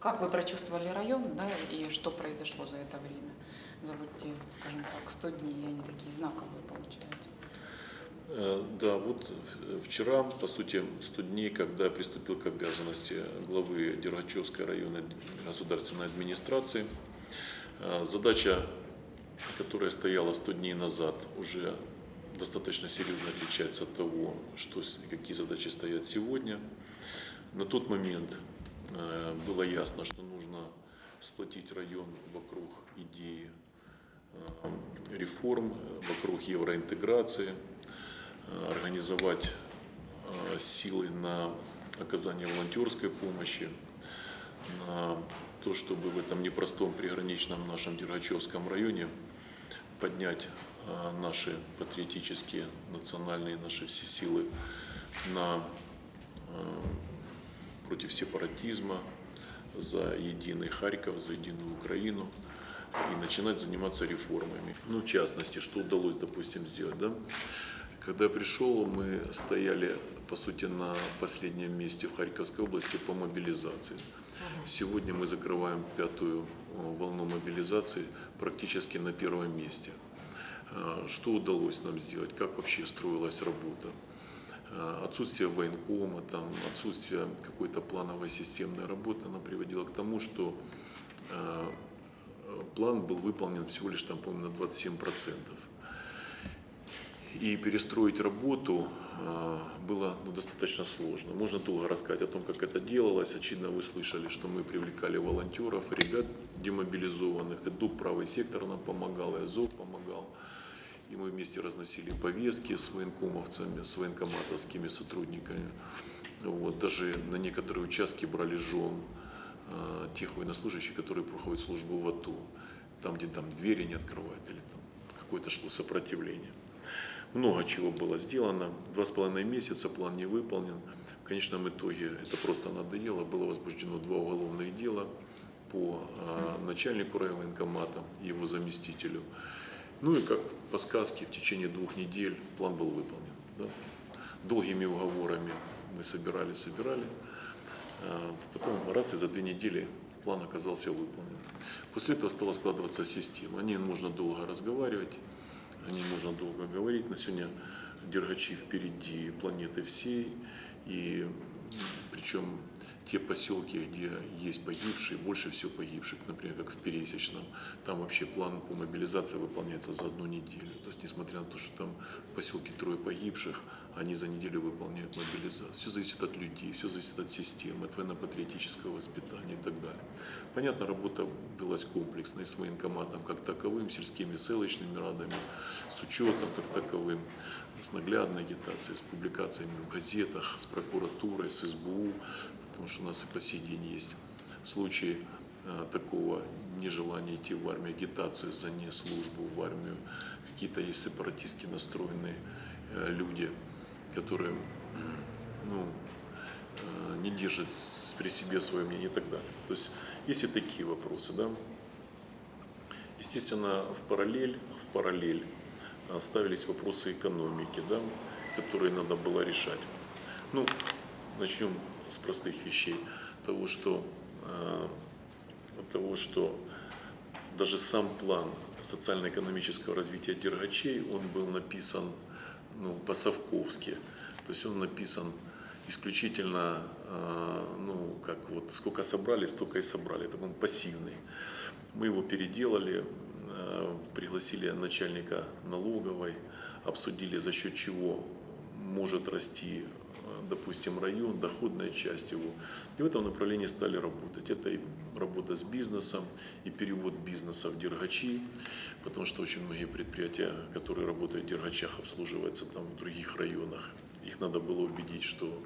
Как вы прочувствовали район, да, и что произошло за это время? За вот те, скажем так, 100 дней, они такие знаковые получаются. Э, Да, вот вчера, по сути, 100 дней, когда я приступил к обязанности главы Дергачевской районной государственной администрации. Э, Задача, которая стояла 100 дней назад, уже достаточно серьезно отличается от того, что, какие задачи стоят сегодня. На тот момент было ясно, что нужно сплотить район вокруг идеи э, реформ, э, вокруг евроинтеграции, э, организовать э, силы на оказание волонтерской помощи, на то, чтобы в этом непростом приграничном нашем Дергачевском районе поднять э, наши патриотические, национальные наши все силы на, э, против сепаратизма, за единый Харьков, за единую Украину и начинать заниматься реформами. Ну, в частности, что удалось, допустим, сделать, да? Когда я пришел, мы стояли, по сути, на последнем месте в Харьковской области по мобилизации. Сегодня мы закрываем пятую э, волну мобилизации практически на первом месте. Э, Что удалось нам сделать? Как вообще строилась работа? Э, Отсутствие военкома, там, отсутствие какой-то плановой системной работы, она приводила к тому, что э, план был выполнен всего лишь, там, по-моему, на 27%. И перестроить работу э, было ну, достаточно сложно. Можно долго рассказать о том, как это делалось. Очевидно, вы слышали, что мы привлекали волонтеров, ребят демобилизованных. И ДУК «Правый сектор» нам помогал, и АЗОВ помогал. И мы вместе разносили повестки с военкомовцами, с военкоматовскими сотрудниками. Вот, даже на некоторые участки брали жен э, тех военнослужащих, которые проходят службу в АТО. Там, где там двери не открывают или там какое-то шло сопротивление. Много чего было сделано. Два с половиной месяца план не выполнен. В конечном итоге это просто надоело. Было возбуждено два уголовных дела по э, начальнику райвоенкомата и его заместителю. Ну и как по сказке, в течение двух недель план был выполнен. да. Долгими уговорами мы собирали, собирали. А Потом раз и за две недели план оказался выполнен. После этого стала складываться система. О ней нужно долго разговаривать, о ней нужно долго говорить. На сегодня Дергачи впереди планеты всей. И причем те поселки, где есть погибшие, больше всего погибших, например, как в Пересечном, там вообще план по мобилизации выполняется за одну неделю. То есть, несмотря на то, что там в поселке трое погибших, они за неделю выполняют мобилизацию. Все зависит от людей, все зависит от системы, от военно-патриотического воспитания и так далее. Понятно, работа велась комплексной с военкоматом как таковым, сельскими селочными радами, с учетом как таковым, с наглядной агитацией, с публикациями в газетах, с прокуратурой, с СБУ, потому что у нас и по сей день есть случаи э, такого нежелания идти в армию, агитацию за не службу в армию. Какие-то есть сепаратистски настроенные э, люди, которые ну, э, не держат при себе свое мнение и так далее. То есть есть и такие вопросы. Да? Естественно, в параллель, в параллель ставились вопросы экономики, да, которые надо было решать. Ну, начнем с простых вещей. Того, что, э, того, что даже сам план социально-экономического развития Дергачей, он был написан ну, по-совковски. То есть он написан исключительно, э, ну, как вот, сколько собрали, столько и собрали. Это он пассивный. Мы его переделали, э, пригласили начальника налоговой, обсудили, за счет чего может расти, допустим, район, доходная часть его. И в этом направлении стали работать. Это и работа с бизнесом, и перевод бизнеса в Дергачи, потому что очень многие предприятия, которые работают в Дергачах, обслуживаются там в других районах. Их надо было убедить, что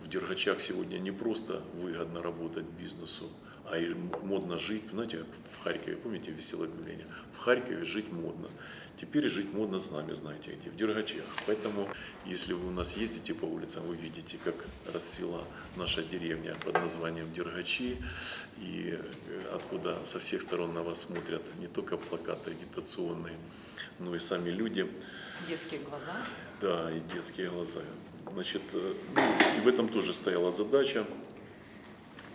в Дергачах сегодня не просто выгодно работать бизнесу, а и модно жить. Знаете, как в Харькове, помните веселое объявление? В Харькове жить модно. Теперь жить модно с нами, знаете где, в Дергачах. Поэтому, если вы у нас ездите по улицам, вы видите, как расцвела наша деревня под названием Дергачи, и э, откуда со всех сторон на вас смотрят не только плакаты агитационные, но и сами люди. Детские глаза. Да, и детские глаза. Значит, э, ну, и в этом тоже стояла задача.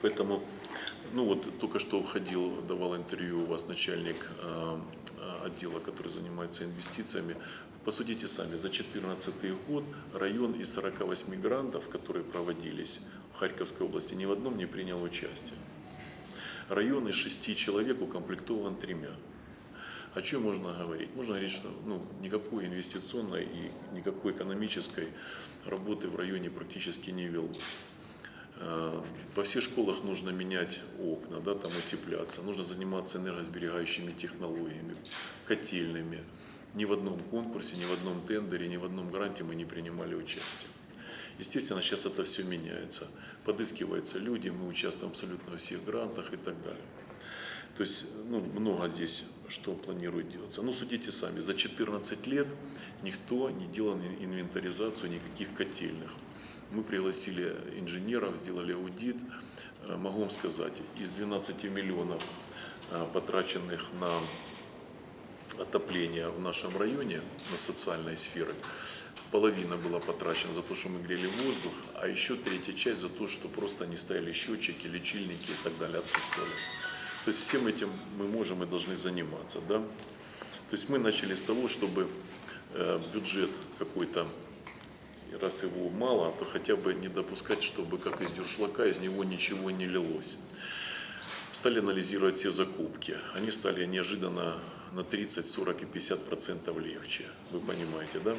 Поэтому Ну вот только что уходил, давал интервью у вас начальник э, э, отдела, который занимается инвестициями. Посудите сами, за 2014 год район из 48 грантов, которые проводились в Харьковской области, ни в одном не принял участие. Район из шести человек укомплектован тремя. О чем можно говорить? Можно говорить, что ну, никакой инвестиционной и никакой экономической работы в районе практически не велось. Э, Во всех школах нужно менять окна, да, там утепляться, нужно заниматься энергосберегающими технологиями, котельными. Ни в одном конкурсе, ни в одном тендере, ни в одном гранте мы не принимали участие. Естественно, сейчас это все меняется. Подыскиваются люди, мы участвуем абсолютно во всех грантах и так далее. То есть ну, много здесь что планирует делаться. Ну, судите сами, за 14 лет никто не делал инвентаризацию никаких котельных. Мы пригласили инженеров, сделали аудит. Э, Могу вам сказать, из 12 миллионов, э, потраченных на отопление в нашем районе, на социальной сферы, половина была потрачена за то, что мы грели воздух, а еще третья часть за то, что просто не стояли счетчики, лечильники и так далее отсутствовали. То есть всем этим мы можем и должны заниматься. Да? То есть мы начали с того, чтобы э, бюджет какой-то, раз его мало, то хотя бы не допускать, чтобы как из дюршлака из него ничего не лилось. Стали анализировать все закупки. Они стали неожиданно на 30, 40 и 50 процентов легче. Вы понимаете, да?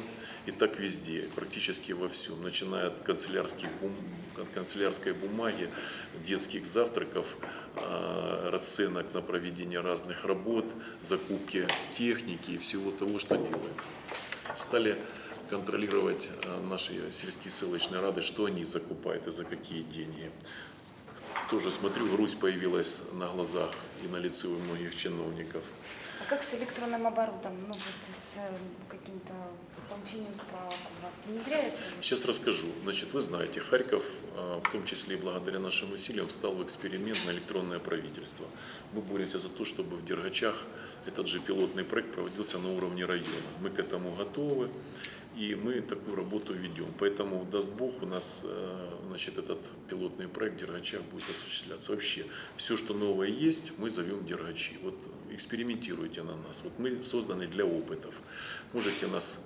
И так везде, практически во всем. Начиная от, канцелярских бум, от канцелярской бумаги, детских завтраков, э, расценок на проведение разных работ, закупки техники и всего того, что делается. Стали контролировать э, наши сельские ссылочные рады, что они закупают и за какие деньги тоже смотрю, грусть появилась на глазах и на лице у многих чиновников. А как с электронным оборудом? Ну, вот с э, каким-то получением справок у вас внедряется? ли? Сейчас расскажу. Значит, вы знаете, Харьков, а, в том числе и благодаря нашим усилиям, встал в эксперимент на электронное правительство. Мы боремся за то, чтобы в Дергачах этот же пилотный проект проводился на уровне района. Мы к этому готовы. И мы такую работу ведем. Поэтому, даст Бог, у нас э, значит, этот пилотный проект в Дергачах будет осуществляться. Вообще, все, что новое есть, мы зовем Дергачи. Вот экспериментируйте на нас. Вот мы созданы для опытов. Можете нас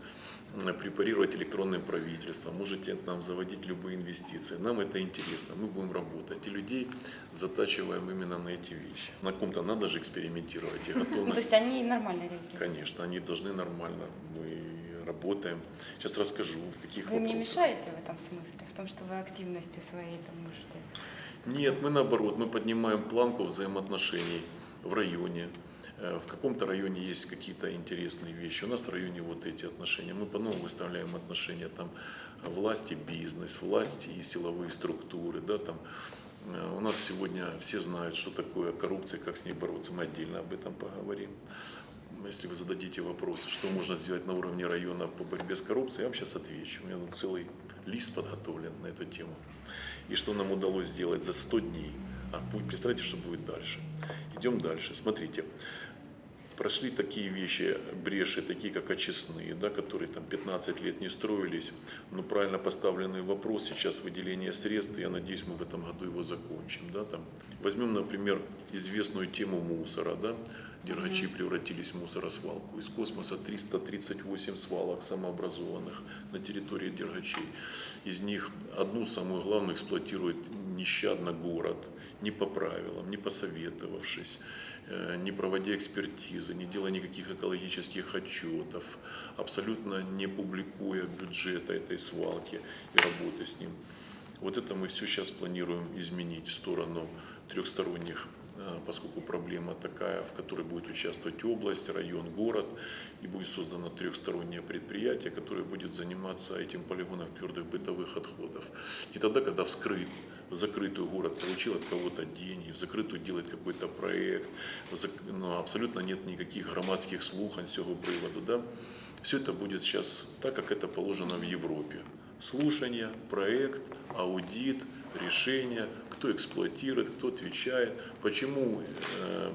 препарировать электронным правительством, можете нам заводить любые инвестиции. Нам это интересно, мы будем работать. И людей затачиваем именно на эти вещи. На ком-то надо же экспериментировать. И то есть они нормально реагируют? Конечно, они должны нормально. Мы работаем. Сейчас расскажу, в каких Вы мне вопросах. мешаете в этом смысле? В том, что вы активностью своей там можете... Нет, мы наоборот, мы поднимаем планку взаимоотношений в районе. Э, В каком-то районе есть какие-то интересные вещи. У нас в районе вот эти отношения. Мы по-новому выставляем отношения там власти, бизнес, власти и силовые структуры. Да, там. Э, У нас сегодня все знают, что такое коррупция, как с ней бороться. Мы отдельно об этом поговорим. Если вы зададите вопрос, что можно сделать на уровне района по борьбе с коррупцией, я вам сейчас отвечу. У меня тут целый лист подготовлен на эту тему. И что нам удалось сделать за 100 дней. А представьте, что будет дальше. Идем дальше. Смотрите, прошли такие вещи, бреши, такие как очистные, да, которые там 15 лет не строились, но правильно поставленный вопрос, сейчас выделение средств, я надеюсь, мы в этом году его закончим. Да, там. Возьмем, например, известную тему мусора, да, Дергачи превратились в мусоросвалку. Из космоса 338 свалок самообразованных на территории Дергачей. Из них одну, самую главную, эксплуатирует нещадно город, не по правилам, не посоветовавшись, э, не проводя экспертизы, не делая никаких экологических отчетов, абсолютно не публикуя бюджета этой свалки и работы с ним. Вот это мы все сейчас планируем изменить в сторону трехсторонних поскольку проблема такая, в которой будет участвовать область, район, город, и будет создано трехстороннее предприятие, которое будет заниматься этим полигоном твердых бытовых отходов. И тогда, когда вскрыт, в закрытую город получил от кого-то деньги, в закрытую делает какой-то проект, зак- но абсолютно нет никаких громадских слухань з цього приводу, да? все это будет сейчас так, как это положено в Европе. Слушание, проект, аудит, решение, кто эксплуатирует, кто отвечает, почему э,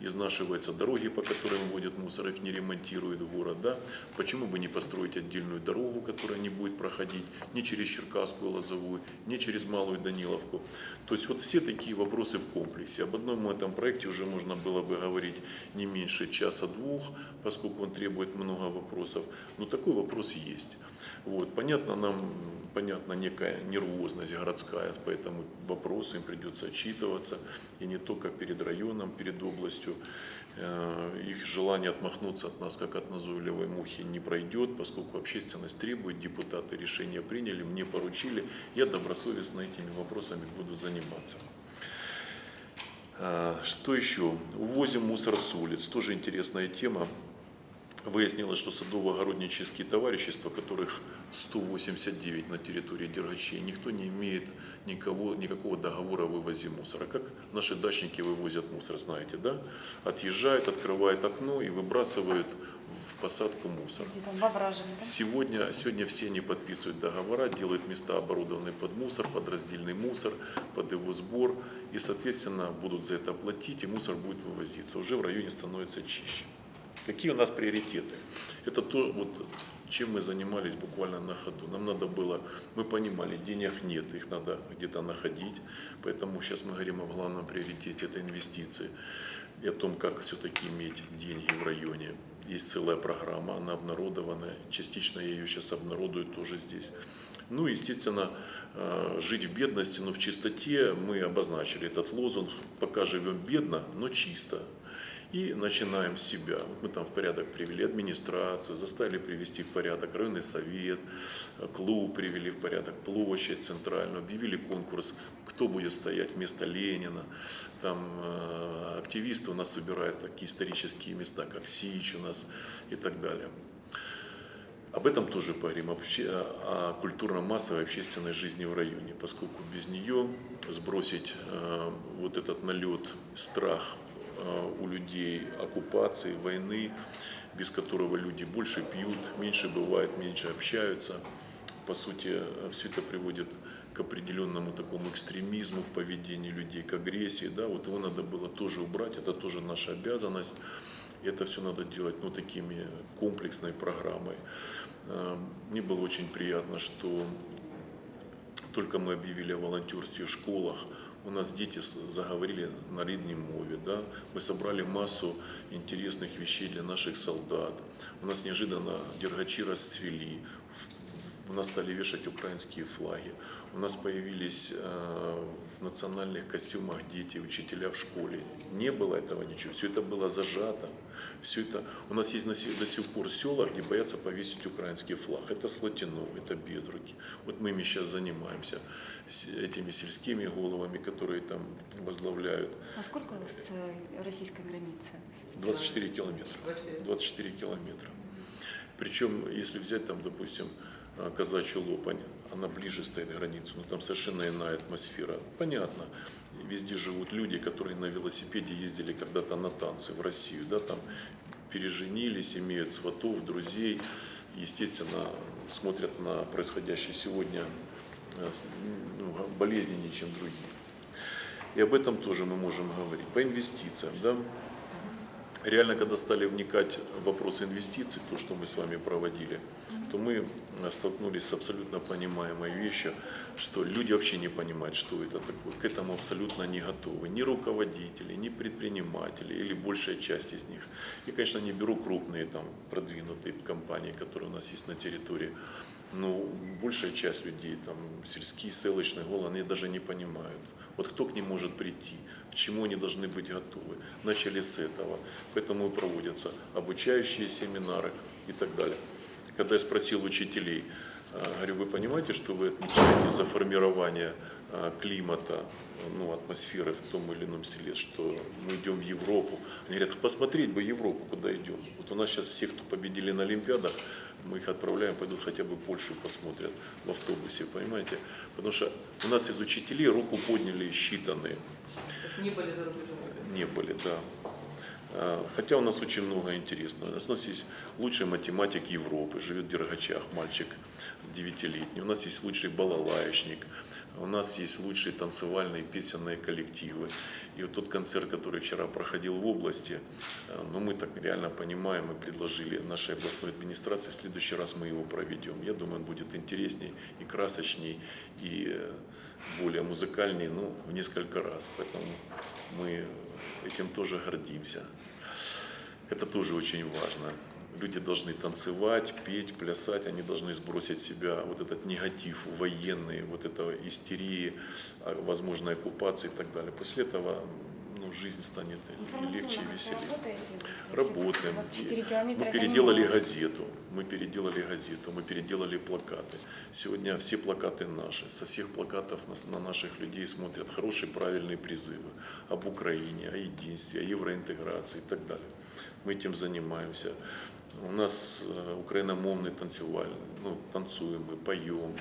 изнашиваются дороги, по которым водят мусор, их не ремонтирует город, да? Почему бы не построить отдельную дорогу, которая не будет проходить ни через Черкасскую Лозовую, ни через Малую Даниловку? То есть вот все такие вопросы в комплексе. Об одном этом проекте уже можно было бы говорить не меньше часа-двух, поскольку он требует много вопросов. Но такой вопрос есть. Вот. Понятно, нам понятна некая нервозность городская по этому вопросу, им придется отчитываться, и не только перед районом, перед областью. Э, Их желание отмахнуться от нас, как от назойливой мухи, не пройдет, поскольку общественность требует, депутаты решения приняли, мне поручили, я добросовестно этими вопросами буду заниматься. А, Что еще? Увозим мусор с улиц. Тоже интересная тема. Выяснилось, что садово-огороднические товарищества, которых 189 на территории Дергачей, никто не имеет никого, никакого договора о вывозе мусора. Как наши дачники вывозят мусор, знаете, да? Отъезжают, открывают окно и выбрасывают в посадку мусор. Сегодня, сегодня все они подписывают договора, делают места оборудованные под мусор, под раздельный мусор, под его сбор. И, соответственно, будут за это платить, и мусор будет вывозиться. Уже в районе становится чище. Какие у нас приоритеты? Это то, вот, чем мы занимались буквально на ходу. Нам надо было, мы понимали, денег нет, их надо где-то находить. Поэтому сейчас мы говорим о главном приоритете, это инвестиции. И о том, как все-таки иметь деньги в районе. Есть целая программа, она обнародованная. Частично я ее сейчас обнародую тоже здесь. Ну, естественно, э, жить в бедности, но в чистоте мы обозначили этот лозунг. Пока живем бедно, но чисто. И начинаем с себя. Мы там в порядок привели администрацию, заставили привести в порядок районный совет, э, клуб привели в порядок, площадь центральную, объявили конкурс, кто будет стоять вместо Ленина. Там э, активисты у нас собирают такие исторические места, как Сич у нас и так далее. Об этом тоже поговорим, вообще о культурно-массовой общественной жизни в районе, поскольку без нее сбросить э, вот этот налет, страх у людей оккупации, войны, без которого люди больше пьют, меньше бывает, меньше общаются. По сути, все это приводит к определенному такому экстремизму в поведении людей, к агрессии. Да? Вот его надо было тоже убрать, это тоже наша обязанность. Это все надо делать ну, такими комплексной программой. Э, Мне было очень приятно, что только мы объявили о волонтерстве в школах, у нас дети заговорили на рідній мове, да? мы собрали массу интересных вещей для наших солдат, у нас неожиданно дергачи расцвели, В- у нас стали вешать украинские флаги, у нас появились э, в национальных костюмах дети, учителя в школе. Не было этого ничего, все это было зажато. Все это, у нас есть до сих пор села, где боятся повесить украинский флаг. Это Слотино, это Безруки. Вот мы ими сейчас занимаемся, этими сельскими головами, которые там возглавляют. А сколько у вас э, российской границы? 24 километра. 24 километра. Причем, если взять там, допустим, казачью лопань, она ближе стоит к границе, но там совершенно иная атмосфера. Понятно, везде живут люди, которые на велосипеде ездили когда-то на танцы в Россию, да, там переженились, имеют сватов, друзей, естественно, смотрят на происходящее сегодня э, ну, болезненнее, чем другие. И об этом тоже мы можем говорить. По инвестициям, да, реально, когда стали вникать в вопросы инвестиций, то, что мы с вами проводили, то мы э, столкнулись с абсолютно понимаемой вещью, что люди вообще не понимают, что это такое, к этому абсолютно не готовы. Ни руководители, ни предприниматели или большая часть из них. И, конечно, не беру крупные там продвинутые компании, которые у нас есть на территории, но большая часть людей, там, сельские, селочные, голы, они даже не понимают. Вот кто к ним может прийти, к чему они должны быть готовы. Начали с этого. Поэтому и проводятся обучающие семинары и так далее. Когда я спросил учителей, а, говорю, вы понимаете, что вы отвечаете за формирование а, климата, ну, атмосферы в том или ином селе, что мы идем в Европу. Они говорят, посмотреть бы Европу, куда идем. Вот у нас сейчас все, кто победили на Олимпиадах, мы их отправляем, пойдут хотя бы Польшу посмотрят в автобусе, понимаете? Потому что у нас из учителей руку подняли считанные, То есть не были за рубежом. не были, да. А, Хотя у нас очень много интересного. У нас есть лучший математик Европы, живет в Дергачах, мальчик девятилетний. У нас есть лучший балалаечник, у нас есть лучшие танцевальные песенные коллективы. И вот тот концерт, который вчера проходил в области, э, ну мы так реально понимаем и предложили нашей областной администрации, в следующий раз мы его проведем. Я думаю, он будет интересней и красочней, и э, более музыкальней, ну, в несколько раз. Поэтому мы этим тоже гордимся. Это тоже очень важно. Люди должны танцевать, петь, плясать, они должны сбросить себя вот этот негатив военный, вот этого истерии, а, возможной оккупации и так далее. После этого ну, жизнь станет легче, и веселее. Работаем. Вот 4 километра Мы переделали газету, мы переделали газету, мы переделали плакаты. Сегодня все плакаты наши, со всех плакатов на наших людей смотрят хорошие, правильные призывы об Украине, о единстве, о евроинтеграции и так далее. Мы этим занимаемся. У нас э, украиномовный танцевальный, ну, танцуем мы, поем,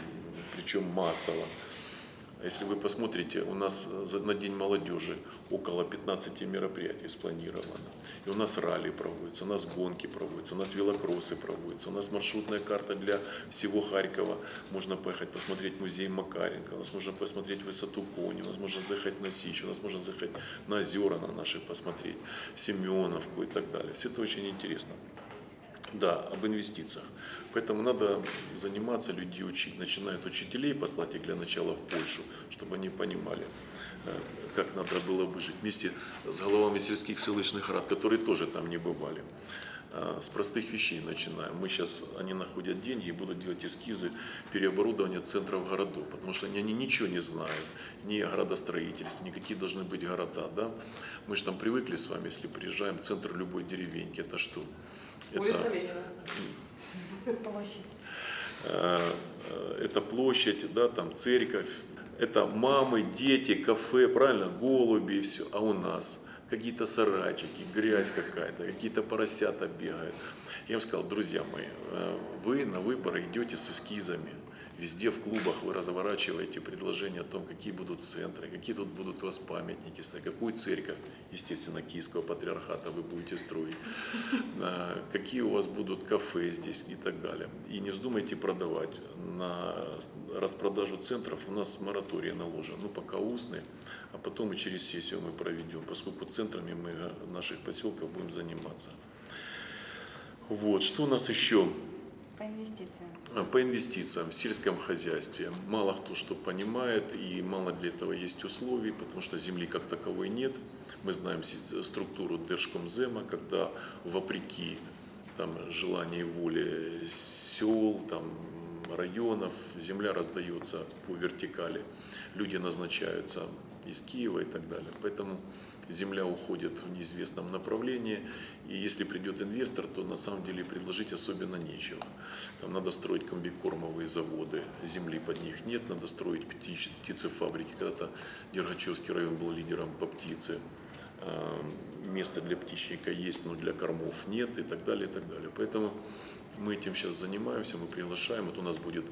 причем массово. А Если вы посмотрите, у нас за- на День молодежи около 15 мероприятий спланировано. И у нас ралли проводятся, у нас гонки проводятся, у нас велокроссы проводятся, у нас маршрутная карта для всего Харькова. Можно поехать посмотреть музей Макаренко, у нас можно посмотреть высоту Кони, у нас можно заехать на Сич, у нас можно заехать на озера на наши посмотреть, Семеновку и так далее. Все это очень интересно. Да, об инвестициях. Поэтому надо заниматься, людей учить. Начиная от учителей, послать их для начала в Польшу, чтобы они понимали, э, как надо было бы жить. Вместе с головами сельских селищных рад, которые тоже там не бывали. А, С простых вещей начинаем. Мы сейчас, они находят деньги и будут делать эскизы переоборудования центров городов, потому что они, они ничего не знают, ни о градостроительстве, ни какие должны быть города. Да? Мы же там привыкли с вами, если приезжаем, центр любой деревеньки, это что? Улица Ленина. Площадь. Э, э, это площадь, да, там церковь, это мамы, дети, кафе, правильно, голуби и все. А у нас какие-то сарайчики, грязь какая-то, какие-то поросята бегают. Я им сказал, друзья мои, э, вы на выборы идете с эскизами. Везде в клубах вы разворачиваете предложения о том, какие будут центры, какие тут будут у вас памятники, какую церковь, естественно, Киевского патриархата вы будете строить, а, какие у вас будут кафе здесь и так далее. И не вздумайте продавать. На распродажу центров у нас мораторий наложен, ну пока устный, а потом и через сессию мы проведем, поскольку центрами мы э, наших поселков будем заниматься. Вот, что у нас еще? По инвестициям. А, По инвестициям в сельском хозяйстве мало кто что понимает и мало для этого есть условий, потому что земли как таковой нет. Мы знаем си- структуру Держкомзема, когда вопреки там, желанию и воле сел, там, районов, земля раздается по вертикали, люди назначаются из Киева и так далее. Поэтому земля уходит в неизвестном направлении, и если придет инвестор, то на самом деле предложить особенно нечего. Там надо строить комбикормовые заводы, земли под них нет, надо строить птич- птицефабрики. Когда-то Дергачевский район был лидером по птице. А, Место для птичника есть, но для кормов нет и так далее, и так далее. Поэтому мы этим сейчас занимаемся, мы приглашаем. Вот у нас будет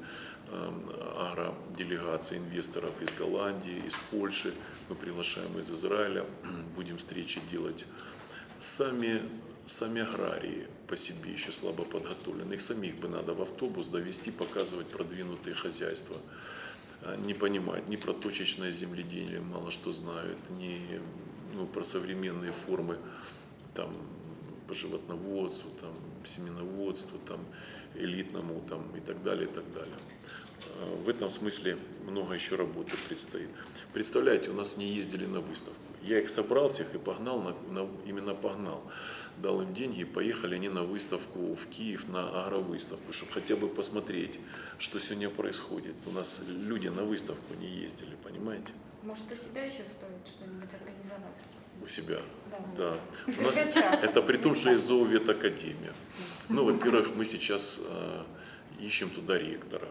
а, агроделегация инвесторов из Голландии, из Польши, мы приглашаем из Израиля, будем встречи делать. Сами, сами аграрии по себе еще слабо подготовлены, их самих бы надо в автобус довести, показывать продвинутые хозяйства. А, Не понимают ни про точечное земледелие, мало что знают, ни ну, про современные формы там, по животноводству, там, семеноводству, там, элитному там, и так далее, и так далее. А, В этом смысле много еще работы предстоит. Представляете, у нас не ездили на выставку. Я их собрал всех и погнал, на, на- именно погнал. Дал им деньги и поехали они на выставку в Киев, на агровыставку, чтобы хотя бы посмотреть, что сегодня происходит. У нас люди на выставку не ездили, понимаете, Может, у себя еще стоит что-нибудь организовать? у себя. Да. Да. У нас это при том, что есть зооветакадемия. Ну, во-первых, мы сейчас э, ищем туда ректора.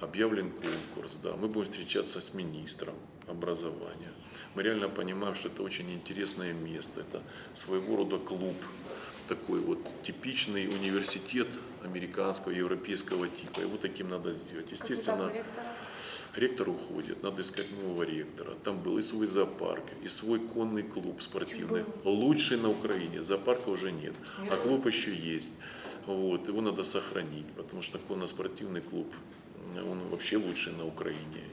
Объявлен конкурс, да, мы будем встречаться с министром образования. Мы реально понимаем, что это очень интересное место, это своего рода клуб, такой вот типичный университет американского, европейского типа. Его таким надо сделать. Естественно, ректор уходит, надо искать нового ректора. Там был и свой зоопарк, и свой конный клуб спортивный. Лучший на Украине, зоопарка уже нет, а клуб еще есть. Вот, его надо сохранить, потому что конно-спортивный клуб, он вообще лучший на Украине.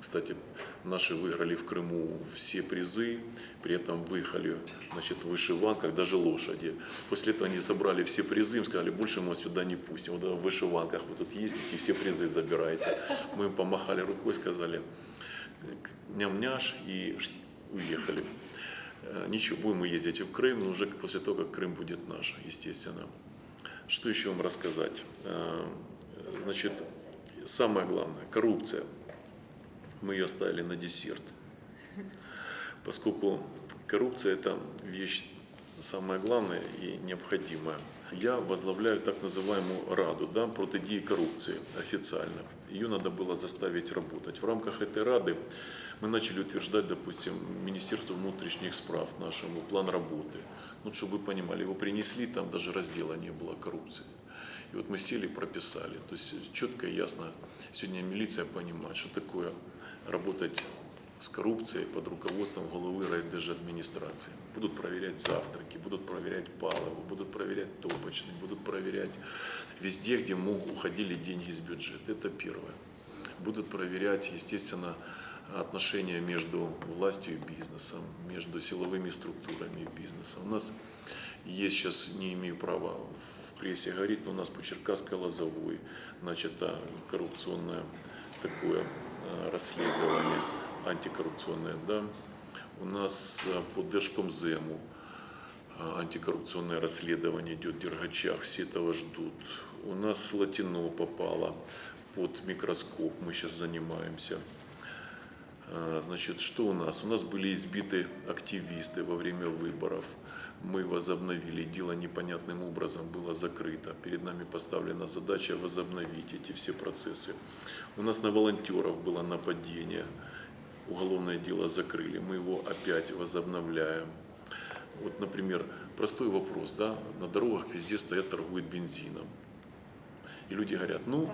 Кстати, наши выиграли в Крыму все призы, при этом выехали значит, в вышиванках, даже лошади. После этого они забрали все призы, им сказали, больше мы сюда не пустим. Вот в вышиванках вы тут ездите, все призы забираете. Мы им помахали рукой, сказали, ням-няш и уехали. Э, Ничего, будем мы ездить в Крым, но уже после того, как Крым будет наш, естественно. Что еще вам рассказать? Значит, самое главное, коррупция. Мы ее оставили на десерт. Поскольку коррупция – это вещь самая главная и необходимая. Я возглавляю так называемую Раду да, протидії коррупции официально. Ее надо было заставить работать. В рамках этой Рады мы начали утверждать, допустим, Министерству внутренних справ нашему план работы. Ну, чтобы вы понимали, его принесли, там даже раздела не было коррупции. И вот мы сели прописали. То есть четко и ясно сегодня милиция понимает, что такое работать с коррупцией под руководством головы райдержадминистрации. Будут проверять завтраки, будут проверять палову, будут проверять топочный, будут проверять везде, где мог, уходили деньги из бюджета. Это первое. Будут проверять, естественно, отношения между властью и бизнесом, между силовыми структурами и бизнесом. У нас есть сейчас, не имею права прессе говорить, но у нас по Черкасской лозовой начато коррупционное такое расследование антикоррупционное, да. У нас по Держкомзему антикоррупционное расследование идет в все этого ждут. У нас Латино попало под микроскоп, мы сейчас занимаемся. Значит, что у нас? У нас были избиты активисты во время выборов. Мы возобновили. Дело непонятным образом было закрыто. Перед нами поставлена задача возобновить эти все процессы. У нас на волонтеров было нападение. Уголовное дело закрыли. Мы его опять возобновляем. Вот, например, простой вопрос. Да? На дорогах везде стоят, торгуют бензином. И люди говорят, ну,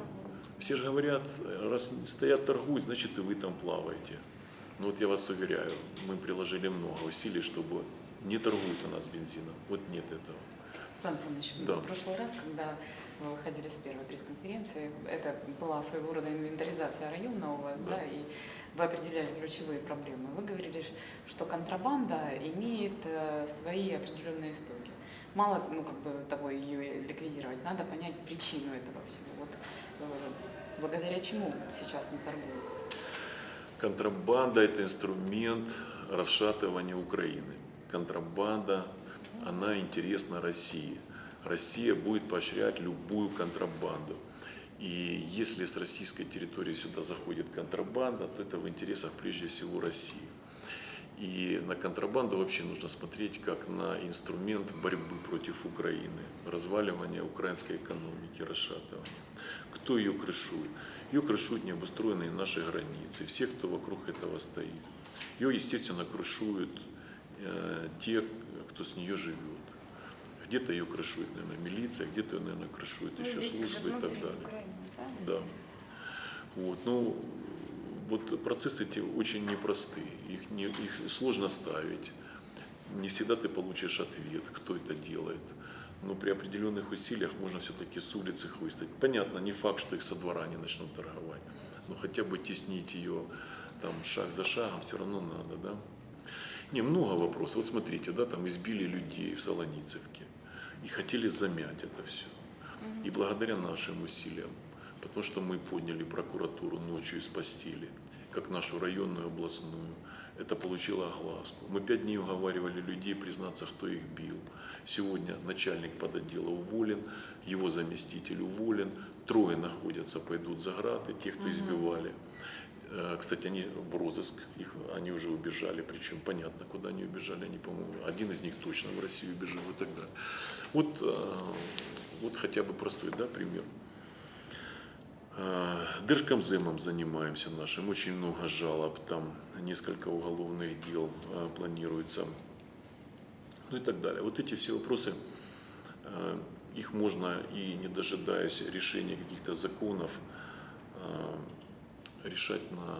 все же говорят, раз стоят торгуют, значит и вы там плаваете. Но вот я вас уверяю, мы приложили много усилий, чтобы не торгуют у нас бензином. Вот нет этого. Сан Саныч, Да. в прошлый раз, когда вы выходили с первой пресс-конференции, это была своего рода инвентаризация района у вас, Да. да, и вы определяли ключевые проблемы. Вы говорили, что контрабанда имеет э, свои определенные истоки. Мало, ну, как бы того ее ликвидировать, надо понять причину этого всего. Вот э, благодаря чему сейчас не торгуют? Контрабанда – это инструмент расшатывания Украины. Контрабанда, она интересна России. Россия будет поощрять любую контрабанду. И если с российской территории сюда заходит контрабанда, то это в интересах прежде всего России. И на контрабанду вообще нужно смотреть как на инструмент борьбы против Украины, разваливания украинской экономики, расшатывания. Кто ее крышует? Ее крышуют необустроенные наши границы, все, кто вокруг этого стоит. Ее, естественно, крышуют те, кто с нее живет. Где-то ее крышует, наверное, милиция, где-то ее, наверное, крышует Ну, еще службы и так далее. Украины? Да. Вот, ну, вот процессы эти очень непростые, их, не, их сложно ставить. Не всегда ты получишь ответ, кто это делает. Но при определенных усилиях можно все-таки с улицы их выставить. Понятно, не факт, что их со двора не начнут торговать, но хотя бы теснить ее там шаг за шагом все равно надо, да. Не, много вопросов. Вот смотрите, да, там избили людей в Солоницевке и хотели замять это все. И благодаря нашим усилиям, потому что мы подняли прокуратуру ночью из постели, как нашу районную, областную, это получило огласку. Мы пять дней уговаривали людей признаться, кто их бил. Сегодня начальник подотдела уволен, его заместитель уволен, трое находятся, пойдут за граты, те, кто избивали. Э, Кстати, они в розыск, их, они уже убежали, причем понятно, куда они убежали, они, по-моему, один из них точно в Россию убежал и так далее. Вот, э, вот хотя бы простой да, пример. Э, Держкомземом занимаемся нашим, очень много жалоб, там несколько уголовных дел э, планируется, ну и так далее. Вот эти все вопросы, э, их можно и не дожидаясь решения каких-то законов, решать на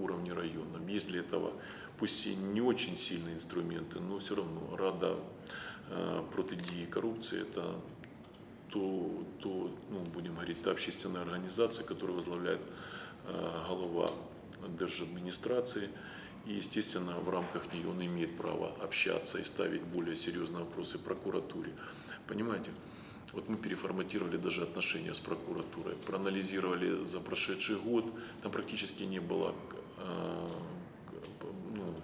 уровне района. Есть для этого, пусть и не очень сильные инструменты, но все равно Рада протидії коррупции – это то, то ну, будем говорить, та общественная организация, которую возглавляет э, глава держадминистрации. И, естественно, в рамках нее он имеет право общаться и ставить более серьезные вопросы прокуратуре. Понимаете? Вот мы переформатировали даже отношения с прокуратурой, проанализировали за прошедший год, там практически не было э, ну,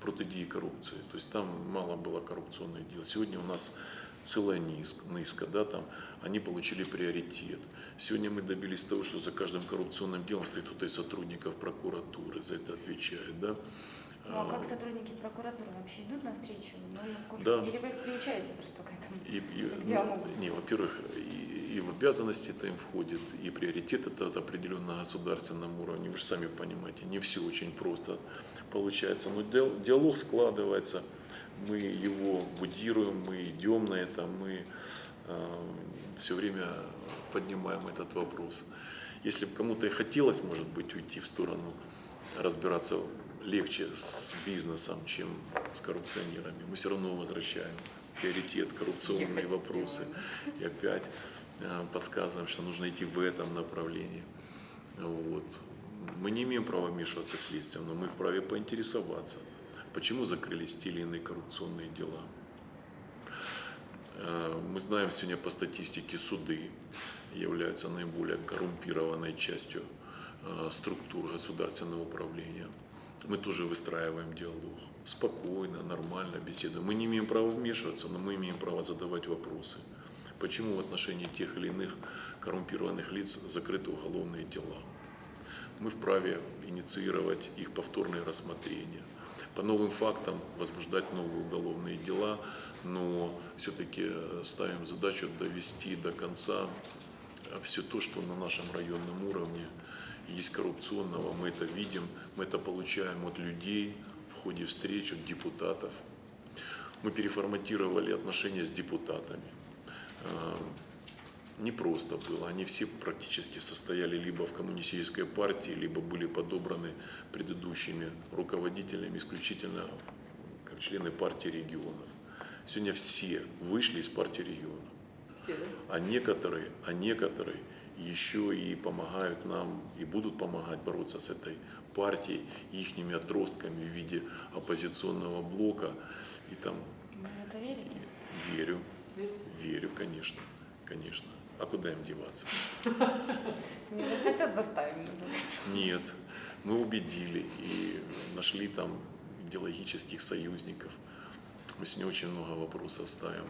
протидии коррупции, то есть там мало было коррупционных дел. Сегодня у нас целая низка, да, там, они получили приоритет. Сегодня мы добились того, что за каждым коррупционным делом стоит кто-то из сотрудников прокуратуры, за это отвечает, да. Ну а как сотрудники прокуратуры вообще идут на встречу? Ну, насколько... Да. Или вы их приучаете просто к этому? И, и, к ну, диалогу? не, во-первых, и, и в обязанности это им входит, и приоритет это от определенного государственном уровне. Вы же сами понимаете, не все очень просто получается. Но диалог складывается мы его будируем, мы идем на это, мы э, все время поднимаем этот вопрос. Если бы кому-то и хотелось, может быть, уйти в сторону, разбираться легче с бизнесом, чем с коррупционерами, мы все равно возвращаем приоритет коррупционные вопросы и опять э, подсказываем, что нужно идти в этом направлении. Вот. Мы не имеем права вмешиваться в следствие, но мы вправе поинтересоваться – Почему закрылись те или иные коррупционные дела? Э, мы знаем сегодня по статистике, суды являются наиболее коррумпированной частью э, структур государственного управления. Мы тоже выстраиваем диалог. Спокойно, нормально беседуем. Мы не имеем права вмешиваться, но мы имеем право задавать вопросы. Почему в отношении тех или иных коррумпированных лиц закрыты уголовные дела? Мы вправе инициировать их повторное рассмотрение – по новым фактам возбуждать новые уголовные дела, но все-таки ставим задачу довести до конца все то, что на нашем районном уровне есть коррупционного, мы это видим, мы это получаем от людей в ходе встреч, от депутатов. Мы переформатировали отношения с депутатами непросто было. Они все практически состояли либо в коммунистической партии, либо были подобраны предыдущими руководителями исключительно как члены партии регионов. Сегодня все вышли из партии регионов. А некоторые, а некоторые еще и помогают нам и будут помогать бороться с этой партией, их отростками в виде оппозиционного блока. И там... Вы это верите? Верю. Верю, конечно. Конечно. А куда им деваться? Не хотят заставить. Нет, мы убедили и нашли там идеологических союзников. Мы сегодня очень много вопросов ставим.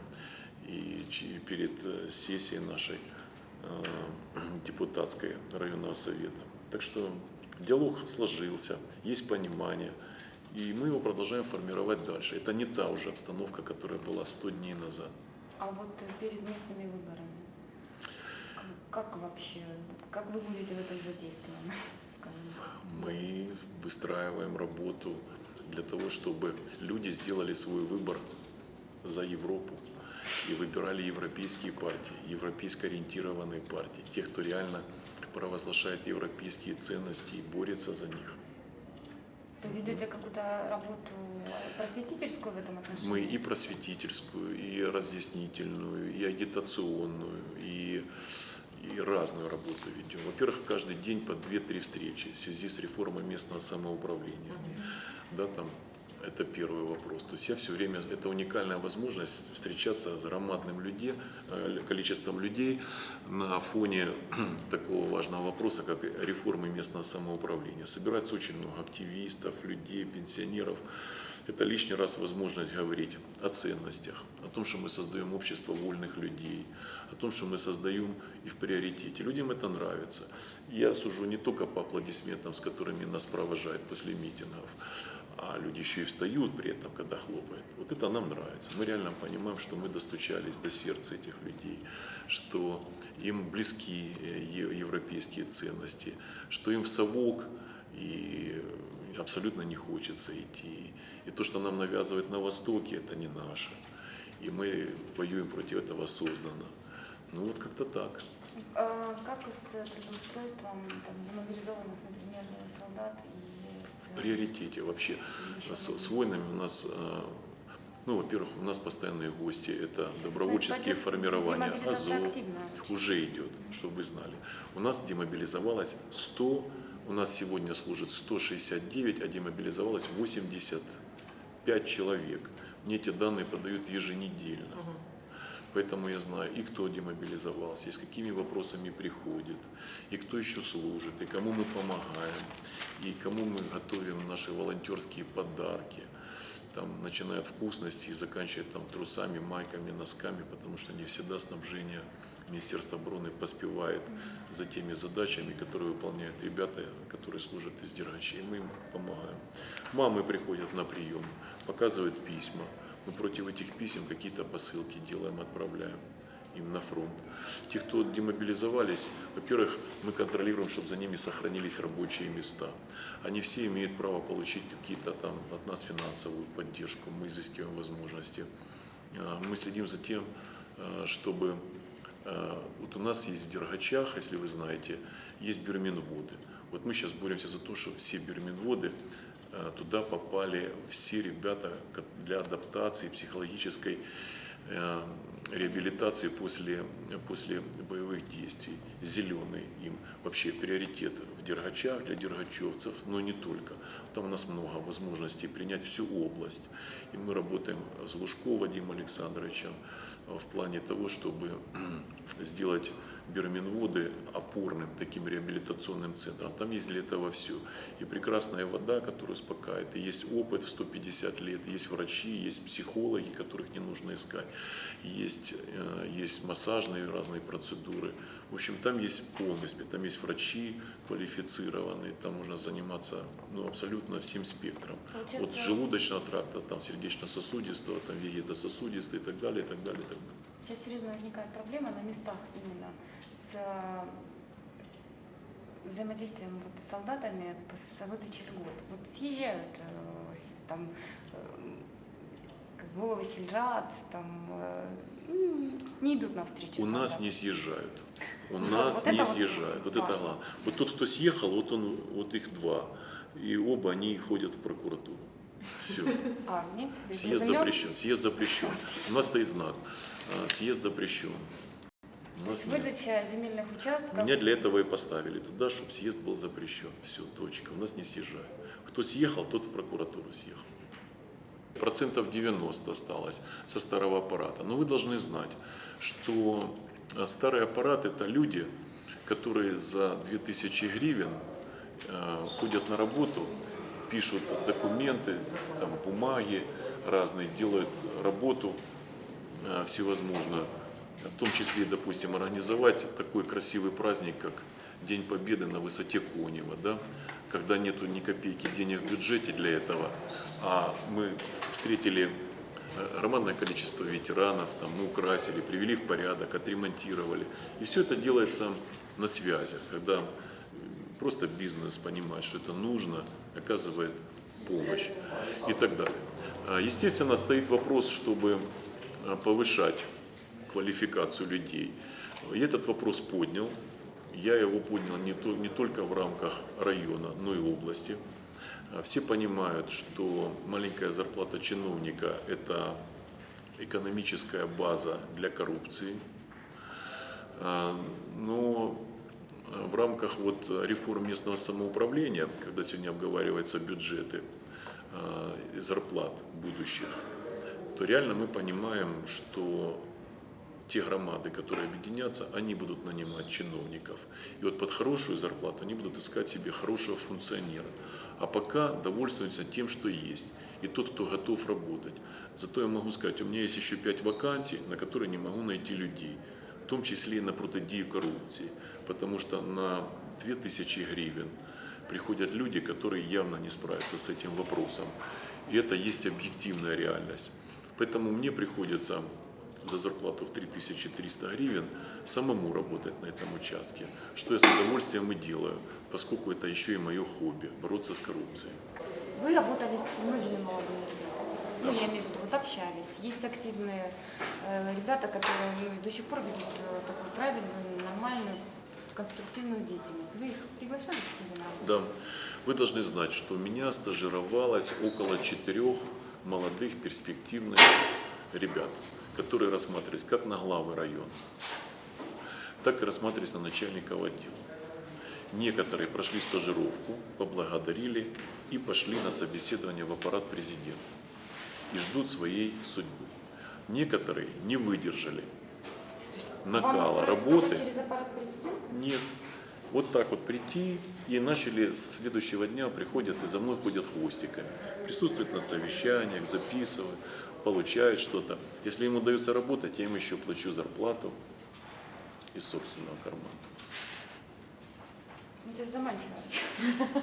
И перед э, сессией нашей депутатской районного совета. Так что диалог сложился, есть понимание, и мы его продолжаем формировать дальше. Это не та уже обстановка, которая была 100 дней назад. А вот перед местными выборами как вообще, как вы будете в этом задействованы? Мы выстраиваем работу для того, чтобы люди сделали свой выбор за Европу и выбирали европейские партии, европейско ориентированные партии, тех, кто реально провозглашает европейские ценности и борется за них. Вы ведете какую-то работу просветительскую в этом отношении? Мы и просветительскую, и разъяснительную, и агитационную, и и разную работу ведем. Во-первых, каждый день по 2-3 встречи в связи с реформой местного самоуправления. Да, там, это первый вопрос. То есть я все время, это уникальная возможность встречаться с громадным людей, э, количеством людей на фоне такого важного вопроса, как реформы местного самоуправления. Собирается очень много активистов, людей, пенсионеров, это лишний раз возможность говорить о ценностях, о том, что мы создаем общество вольных людей, о том, что мы создаем и в приоритете. Людям это нравится. Я сужу не только по аплодисментам, с которыми нас провожают после митингов, а люди еще и встают при этом, когда хлопают. Вот это нам нравится. Мы реально понимаем, что мы достучались до сердца этих людей, что им близки э, европейские ценности, что им в совок и абсолютно не хочется идти. И то, что нам навязывают на Востоке, это не наше. И мы воюем против этого осознанно. Ну вот как-то так. А Как с трудоустройством там, демобилизованных, например, солдат приоритете вообще. С, с войнами у нас, э, ну, во-первых, у нас постоянные гости, это добровольческие формирования, активно. уже идет, чтобы вы знали. У нас демобилизовалось 100, у нас сегодня служит 169, а демобилизовалось 85 человек. Мне эти данные подают еженедельно. Поэтому я знаю, и кто демобилизовался, и с какими вопросами приходит, и кто еще служит, и кому мы помогаем, и кому мы готовим наши волонтерские подарки. Там, начиная от вкусностей и заканчивая там, трусами, майками, носками, потому что не всегда снабжение Министерства обороны поспевает за теми задачами, которые выполняют ребята, которые служат из Дергачей. Мы им помогаем. Мамы приходят на прием, показывают письма. Мы против этих писем какие-то посылки делаем, отправляем им на фронт. Те, кто демобилизовались, во-первых, мы контролируем, чтобы за ними сохранились рабочие места. Они все имеют право получить какие-то там от нас финансовую поддержку, мы изыскиваем возможности. А, Мы следим за тем, а, чтобы а, вот у нас есть в Дергачах, если вы знаете, есть бюрменводы. Вот мы сейчас боремся за то, чтобы все бюрменводы а, туда попали все ребята для адаптации, психологической э, реабилитации после, после боевых действий. Зеленый им вообще приоритет в Дергачах для дергачевцев, но не только. Там у нас много возможностей принять всю область. И мы работаем с Лужко Вадимом Александровичем э, в плане того, чтобы сделать Берминводы опорным таким реабилитационным центром. Там есть для этого все. И прекрасная вода, которая успокаивает, и есть опыт в 150 лет, есть врачи, есть психологи, которых не нужно искать, есть, э, есть массажные разные процедуры. В общем, там есть полностью, там есть врачи квалифицированные, там можно заниматься ну, абсолютно всем спектром. Получается- От желудочного тракта, там сердечно-сосудистого, там вегетососудистый и так далее, и так далее, и так далее. Сейчас серьезно возникает проблема на местах именно с э, взаимодействием вот с солдатами с выдачей льгот. Вот съезжают э, там э, головы сельрад, там не идут навстречу. У нас солдатам. не съезжают. У Вот нас это не вот съезжают. Вот это главное. Вот тот, кто съехал, вот он, вот их два. И оба они ходят в прокуратуру. Все. А, нет? Съезд запрещен. Съезд запрещен. У нас стоит знак. А, Съезд запрещен. Нас есть нет. выдача земельных участков. Меня для этого и поставили туда, чтобы съезд был запрещен. Все, точка. У нас не съезжают. Кто съехал, тот в прокуратуру съехал. Процентов 90 осталось со старого аппарата. Но вы должны знать, что э, старый аппарат это люди, которые за 2000 гривен э, ходят на работу, пишут документы, там, бумаги разные, делают работу э, всевозможную, в том числе, допустим, организовать такой красивый праздник, как День Победы на высоте Конева, да, когда нету ни копейки денег в бюджете для этого, а мы встретили э, романное количество ветеранов, там, мы украсили, привели в порядок, отремонтировали. И все это делается на связях, когда просто бизнес понимает, что это нужно, оказывает помощь и так далее. А, Естественно, стоит вопрос, чтобы повышать квалификацию людей. Я этот вопрос поднял. Я его поднял не, то- не только в рамках района, но и области. А, Все понимают, что маленькая зарплата чиновника – это экономическая база для коррупции. А, Но в рамках вот реформ местного самоуправления, когда сегодня обговариваются бюджеты зарплат будущих, то реально мы понимаем, что те громады, которые объединятся, они будут нанимать чиновников. И вот под хорошую зарплату они будут искать себе хорошего функционера. А пока довольствуются тем, что есть. И тот, кто готов работать. Зато я могу сказать, у меня есть еще пять вакансий, на которые не могу найти людей. В том числе и на протидию коррупции. Потому что на 2000 гривен приходят люди, которые явно не справятся с этим вопросом. И это есть объективная реальность. Поэтому мне приходится за зарплату в 3300 гривен самому работать на этом участке, что я с удовольствием и делаю, поскольку это еще и мое хобби – бороться с коррупцией. Вы работали с многими молодыми ребятами. Ну, я имею в виду, вот общались. Есть активные э, ребята, которые ну, до сих пор ведут э, такую правильную, нормальную, конструктивную деятельность. Вы их приглашали к себе на работу? Да, вы должны знать, что у меня стажировалось около четырех молодых перспективных ребят, которые рассматривались как на главы района, так и рассматривались на начальников отдела. Некоторые прошли стажировку, поблагодарили и пошли на собеседование в аппарат президента и ждут своей судьбы. Некоторые не выдержали накала работы. кого-то через аппарат президента? Нет. Вот так вот прийти и начали с следующего дня приходят и за мной ходят хвостиками. Присутствуют на совещаниях, записывают, получают что-то. Если им удается работать, я им еще плачу зарплату из собственного кармана. Ну, это заманчиво.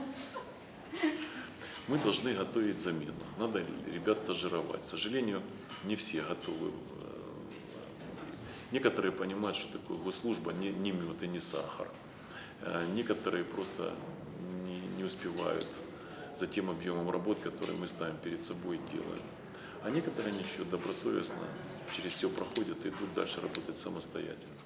Мы должны готовить замену. Надо ребят стажировать. К сожалению, не все готовы. Некоторые понимают, что такое госслужба не, не мед и не сахар. Э, Некоторые просто не, не успевают за тем объемом работ, который мы ставим перед собой и делаем. А некоторые ничего, добросовестно через все проходят и идут дальше работать самостоятельно.